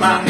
Bye.